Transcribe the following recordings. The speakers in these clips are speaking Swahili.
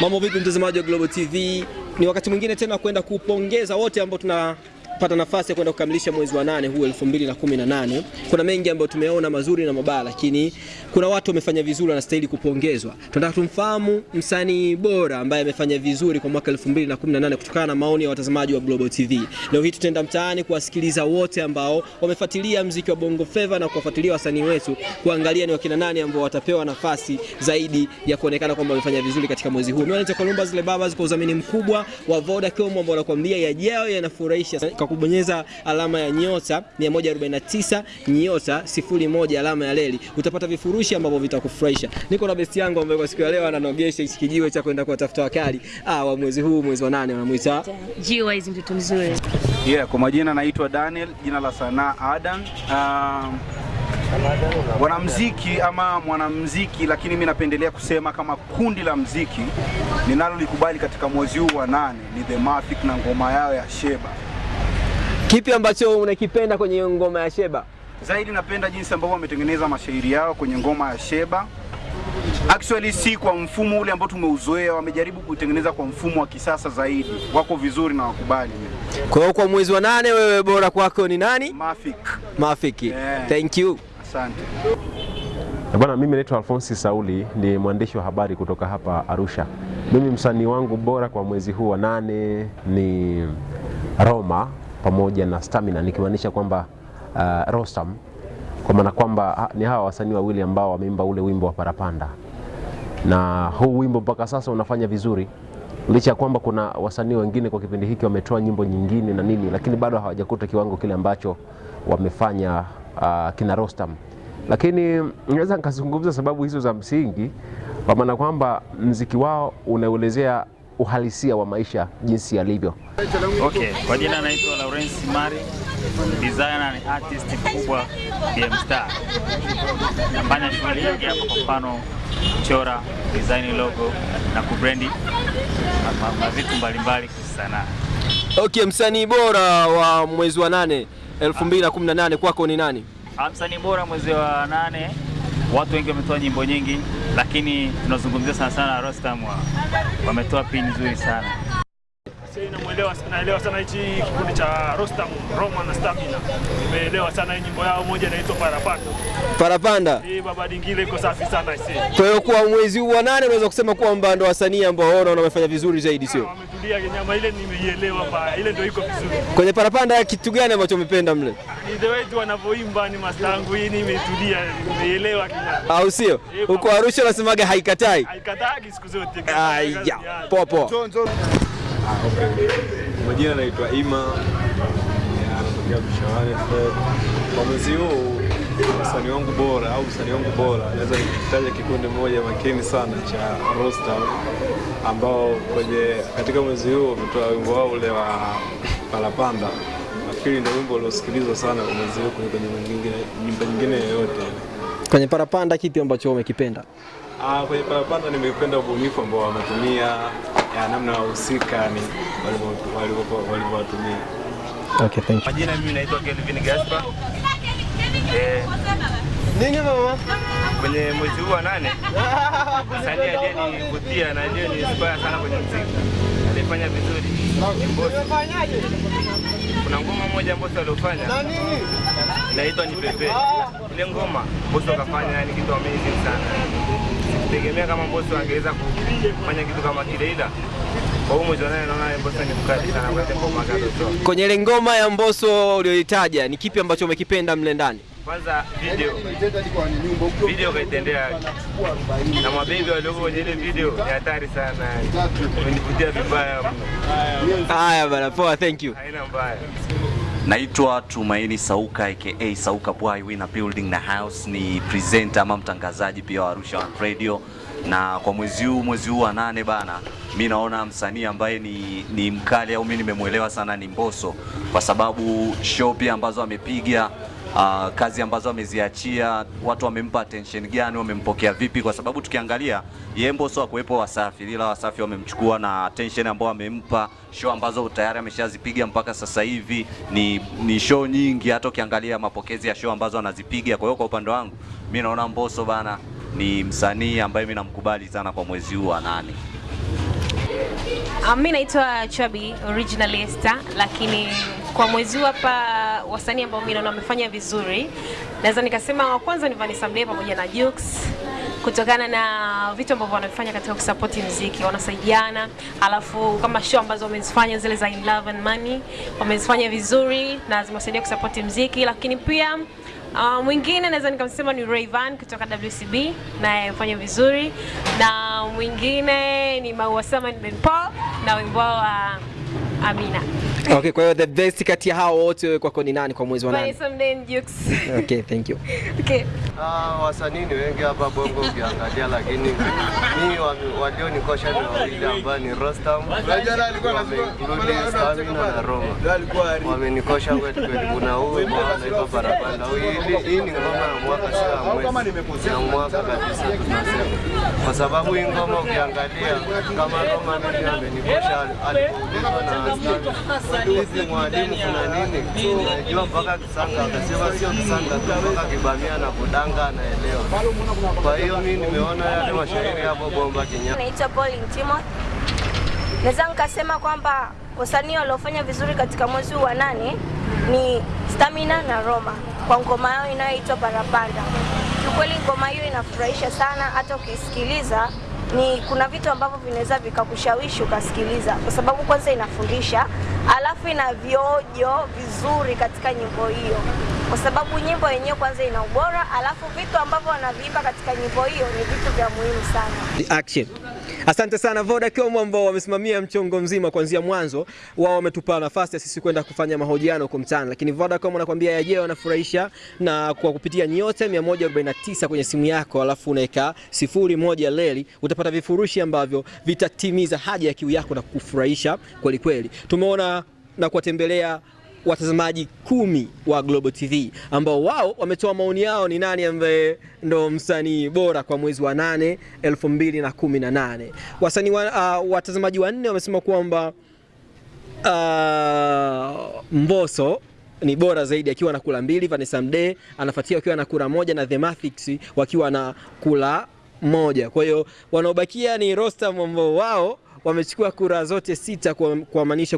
Mambo vipi mtazamaji wa Global TV? Ni wakati mwingine tena kwenda kupongeza wote ambao tunapata nafasi ya kwenda kukamilisha mwezi wa nane huu 2018. Kuna mengi ambayo tumeona mazuri na mabaya, lakini kuna watu wamefanya vizuri wanastahili kupongezwa. Tunataka tumfahamu msanii bora ambaye amefanya vizuri kwa mwaka 2018 kutokana na maoni ya watazamaji wa Global TV. Leo hii tutaenda mtaani kuwasikiliza wote ambao wamefuatilia mziki wa Bongo Flava na kuwafuatilia wasanii wetu, kuangalia ni wakina nani ambao watapewa nafasi zaidi ya kuonekana kwamba wamefanya vizuri katika mwezi huu. Mimi naitwa Kolumba zile baba kwa udhamini mkubwa wa Vodacom ambao wanakuambia yajao yanafurahisha. Kwa kubonyeza alama ya nyota 149 nyota 01 alama ya leli utapata vifurushi ambavyo vitakufurahisha. Niko na besti yangu ambaye kwa siku ya leo ananogesha hichi kijiwe cha kwenda kuwatafuta wakali ah, wa mwezi huu, mwezi wa nane wanamuita G-Wise mtoto mzuri. Yeah, kwa majina naitwa Daniel, jina la sanaa Adan. Um, wanamziki ama mwanamziki, lakini mi napendelea kusema kama kundi la mziki ninalolikubali katika mwezi huu wa nane ni The Mafic na ngoma yao ya Sheba. Kipi ambacho unakipenda kwenye ngoma ya Sheba? Zaidi napenda jinsi ambavyo wametengeneza mashairi yao kwenye ngoma ya Sheba. Actually si kwa mfumo ule ambao tumeuzoea, wamejaribu kutengeneza kwa mfumo wa kisasa zaidi. Wako vizuri na wakubali. Kwa hiyo kwa mwezi wa nane wewe bora kwako ni nani? Mafik. Mafiki. Yeah. Thank you. Asante. Bwana, mimi naitwa Alfonsi Sauli, ni mwandishi wa habari kutoka hapa Arusha. Mimi msanii wangu bora kwa mwezi huu wa nane ni Roma pamoja na Stamina, nikimaanisha kwamba uh, Rostam, kwa maana kwamba ni hawa wasanii wawili ambao wameimba ule wimbo wa Parapanda, na huu wimbo mpaka sasa unafanya vizuri licha ya kwamba kuna wasanii wengine kwa kipindi hiki wametoa nyimbo nyingine na nini, lakini bado hawajakuta kiwango kile ambacho wamefanya uh, kina Rostam lakini naweza nikazungumza sababu hizo za msingi, kwa maana kwamba mziki wao unaelezea uhalisia wa maisha jinsi yalivyo. Okay, kwa jina naitwa Lawrence Mari, designer ni artist mkubwa BM Star. Nafanya shughuli nyingi hapa, kwa mfano kuchora, design logo na kubrendi na- na- na vitu mbalimbali kisanaa. Okay, msanii bora wa mwezi wa nane 2018 kwako ni nani? Ah, Msanii bora mwezi wa nane, watu wengi wametoa nyimbo nyingi, lakini tunazungumzia sana sana Rostam, wa- wametoa pini nzuri sana. Namuelewa, naelewa sana hichi kikundi cha Rostam, Roma na Stamina. Nimeelewa sana hii nyimbo yao, moja inaitwa Parapanda. Parapanda. Eh, baba dingile iko safi sana ise. Kwa hiyo kwa mwezi huu wa nane unaweza kusema kwamba ndo wasanii ambao waona wamefanya vizuri zaidi, sio? Wametulia nyama ile, nimeielewa ba ile ndio iko vizuri. Kwenye Parapanda kitu gani ambacho umependa mle, Ni the way tu wanavyoimba, ni mastangu hii, nimetulia, nimeielewa kinyama. au sio? Huko Arusha unasemaga haikatai. haikatai siku zote. Aya, poa poa. Majina naitwa Ima, ya, anatokea Mshawani. Kwa mwezi huu msanii wangu bora au msanii wangu bora naweza nikitaja kikundi moja makini sana cha Rostam ambao kwenye katika mwezi huu wametoa wimbo wao ule wa Palapanda. Nafikiri ndio wimbo uliosikilizwa sana kwa mwezi huu kuliko nyimbo nyingine nyimbo nyingine yoyote. Kwenye Parapanda kipi ambacho umekipenda? Ah, kwenye Parapanda nimependa ubunifu ambao wametumia ya namna wahusika ni walivyo- walivyo- walivyowatumia. Okay, thank you. Majina mimi naitwa Kelvin Gaspar. Eh, Nini mama? kwenye mwezi huu wa nane msanii aliyenivutia na aliyeniinspire sana kwenye muziki alifanya vizuri Mbosso. Kuna ngoma moja Mbosso aliofanya inaitwa ni Pepe. Ile ngoma Mbosso kafanya ni kitu amazing sana. Sikutegemea kama Mbosso angeweza kufanya kitu kama kile, ila kwa huu mwezi wa nane naona Mbosso ni mkali sana kwa ngoma. Kwenye ile ngoma ya Mbosso uliyoitaja ni kipi ambacho umekipenda mle ndani? Kwanza video. Video kaitendea na mabebi walioko kwenye ile video ni hatari sana, umenivutia vibaya mno, Haya bana, poa, thank you. haina mbaya. Naitwa Tumaini Sauka aka Sauka Boy Winner Building na House, ni presenter ama mtangazaji pia wa Arusha One Radio, na kwa mwezi huu mwezi huu wa nane bana, mi naona msanii ambaye ni, ni mkali au mi nimemwelewa sana ni Mbosso. Kwa sababu show pia ambazo amepiga uh, kazi ambazo ameziachia, watu wamempa attention gani, wamempokea vipi? Kwa sababu tukiangalia Yembo sio akuwepo Wasafi, ila Wasafi wamemchukua na attention ambayo amempa, show ambazo tayari ameshazipiga mpaka sasa hivi ni, ni show nyingi, hata ukiangalia mapokezi ya show ambazo anazipiga. Kwa hiyo kwa upande wangu mi naona Mbosso bana ni msanii ambaye mi namkubali sana kwa mwezi huu wa nane. Um, mi naitwa Chabi Esther, lakini kwa mwezi huu hapa wasanii ambao mimi naona wamefanya vizuri, naweza nikasema wa kwanza ni Vanessa Mdee pamoja na Jux kutokana na vitu ambavyo wanafanya katika kusapoti mziki, wanasaidiana. Alafu kama show ambazo wamezifanya zile za In Love and Money wamezifanya vizuri na zimewasaidia kusapoti mziki, lakini pia Uh, mwingine naweza nikamsema ni Rayvan kutoka WCB naye amefanya vizuri, na mwingine ni Maua Sama Ben Paul na wimbo wa wa Amina. Okay, kwa hiyo the best kati ya hao wote wewe kwako ni nani kwa mwezi wa Jux. Okay, thank you. Okay. Ah, wasanii ni wengi hapa Bongo ukiangalia, lakini mimi walionikosha ni wawili ambao ni Rostam wameinclude Stamina na Roma, wamenikosha kweli kweli. Kuna huyu anaitwa Barabanda, hii ni ngoma ya mwaka, sasa ya mwezi, ya mwaka kabisa tunasema, kwa sababu hii ngoma ukiangalia kama Roma mimi amenikosha alipoulizwa na Stamina, hizi kuna mpaka Kibamia na. Kwa hiyo nimeona yale. Naweza nikasema kwamba wasanii waliofanya vizuri katika mwezi wa nane ni Stamina na Roma kwa ngoma yao inayoitwa Parapanda. Kiukweli ngoma hiyo inafurahisha sana, hata ukisikiliza ni kuna vitu ambavyo vinaweza vikakushawishi ukasikiliza, kwa sababu kwanza inafundisha, alafu ina viojo vizuri katika nyimbo hiyo, kwa sababu nyimbo yenyewe kwanza ina ubora, alafu vitu ambavyo wanaviimba katika nyimbo hiyo ni vitu vya muhimu sana. The Action. Asante sana Vodacom ambao wamesimamia mchongo mzima kuanzia mwanzo. Wao wametupa nafasi ya sisi kwenda kufanya mahojiano huko mtaani, lakini Vodacom wanakuambia yeye wanafurahisha, na kwa kupitia nyote 149 kwenye simu yako, alafu unaweka sifuri moja leli, utapata vifurushi ambavyo vitatimiza haja ya kiu yako na kukufurahisha kweli kweli. Tumeona na kuwatembelea watazamaji kumi wa Global TV ambao wao wametoa maoni yao ni nani ambaye ndo msanii bora kwa mwezi wa nane 2018. Wasanii wa, uh, watazamaji wanne wamesema kwamba uh, Mbosso ni bora zaidi akiwa na kula mbili, Vanessa Mdee anafuatia akiwa na kura moja na The Mathix wakiwa na kula moja. Kwa hiyo wanaobakia ni Rostam ambao wao wamechukua kura zote sita kwa-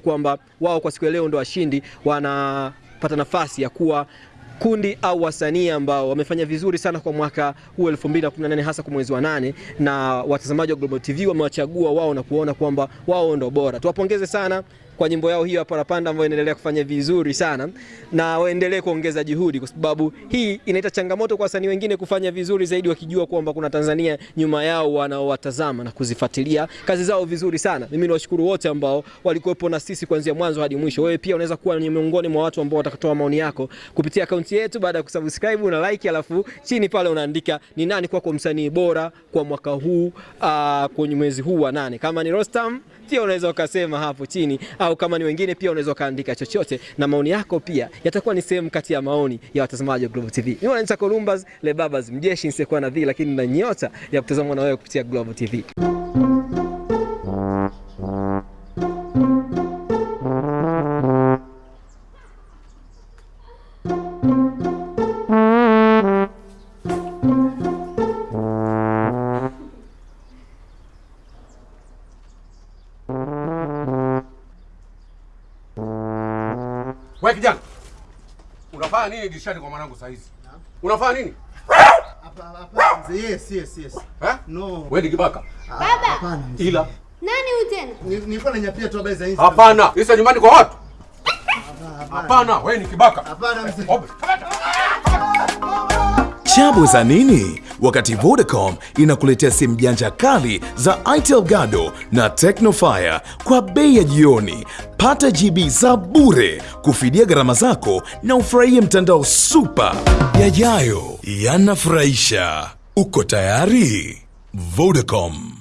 kwamba wao kwa siku ya leo ndo washindi, wanapata nafasi ya kuwa kundi au wasanii ambao wamefanya vizuri sana kwa mwaka huu 2018 hasa kwa mwezi wa nane, na watazamaji wa Global TV wamewachagua wao na kuona kwamba wao ndo bora. Tuwapongeze sana kwa nyimbo yao hiyo ya Parapanda ambayo inaendelea kufanya vizuri sana, na waendelee kuongeza juhudi, kwa sababu hii inaita changamoto kwa wasanii wengine kufanya vizuri zaidi, wakijua kwamba kuna Tanzania nyuma yao wanaowatazama na kuzifuatilia kazi zao vizuri sana. Mimi niwashukuru wote ambao walikuwepo na sisi kuanzia mwanzo hadi mwisho. Wewe pia unaweza kuwa ni miongoni mwa watu ambao watakatoa maoni yako kupitia akaunti yetu baada ya kusubscribe na like, alafu chini pale unaandika ni nani kwako msanii bora kwa mwaka huu uh, kwenye mwezi huu wa nane. Kama ni Rostam pia unaweza ukasema hapo chini, au kama ni wengine pia unaweza ukaandika chochote, na maoni yako pia yatakuwa ni sehemu kati ya maoni ya watazamaji wa Global TV. Mimi naitwa Columbus Lebabas, mjeshi nisiyekuwa na dhii, lakini na nyota ya kutazamwa na wewe kupitia Global TV. Unafanya nini dirishani kwa mwanangu saa hizi? Unafanya nini? Yes, yes, yes. Eh? No. Wewe ni kibaka. Baba. Hapana. Ila Nani huyu tena? Nilikuwa nanyapia tu habari za Insta. hapana, isa nyumbani kwa watu. Hapana, wewe ni kibaka. Hapana mzee. Chabu za nini? Wakati Vodacom inakuletea simu janja kali za Itel Gado na Tecnofire kwa bei ya jioni. Pata GB za bure kufidia gharama zako na ufurahie mtandao super. Yajayo yanafurahisha. Uko tayari? Vodacom.